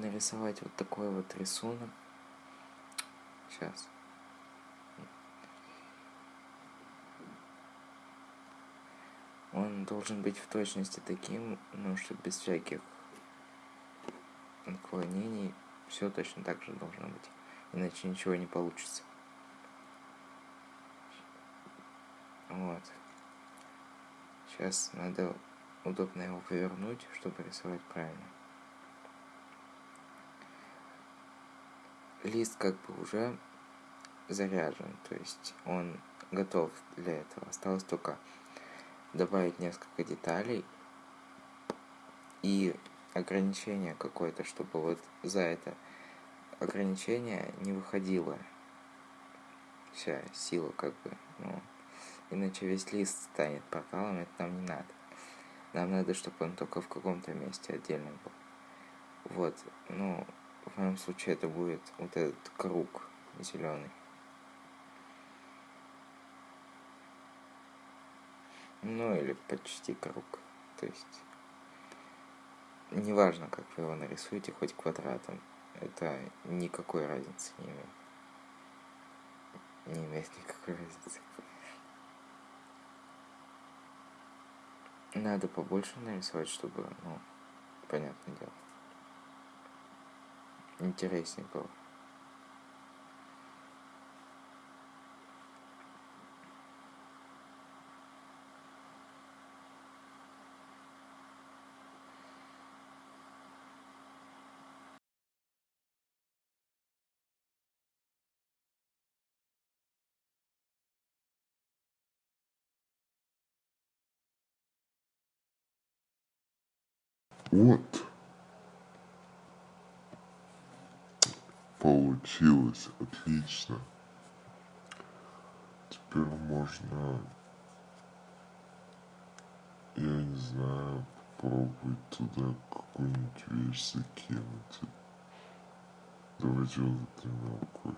нарисовать вот такой вот рисунок. Сейчас. Он должен быть в точности таким, ну, что без всяких отклонений. Все точно так же должно быть. Иначе ничего не получится. Вот. Сейчас надо удобно его повернуть, чтобы рисовать правильно. Лист как бы уже заряжен, то есть он готов для этого. Осталось только добавить несколько деталей и ограничение какое-то, чтобы вот за это ограничение не выходила вся сила как бы, ну, иначе весь лист станет порталом, это нам не надо. Нам надо, чтобы он только в каком-то месте отдельно был. Вот, ну, в моем случае это будет вот этот круг зеленый. Ну, или почти круг. То есть, неважно, как вы его нарисуете, хоть квадратом. Это никакой разницы не имеет. Не имеет никакой разницы. Надо побольше нарисовать, чтобы, ну, понятное дело. Интереснее было. Вот. Получилось отлично. Теперь можно, я не знаю, попробовать туда какую-нибудь вещь закинуть. Давайте вот эту мелкую.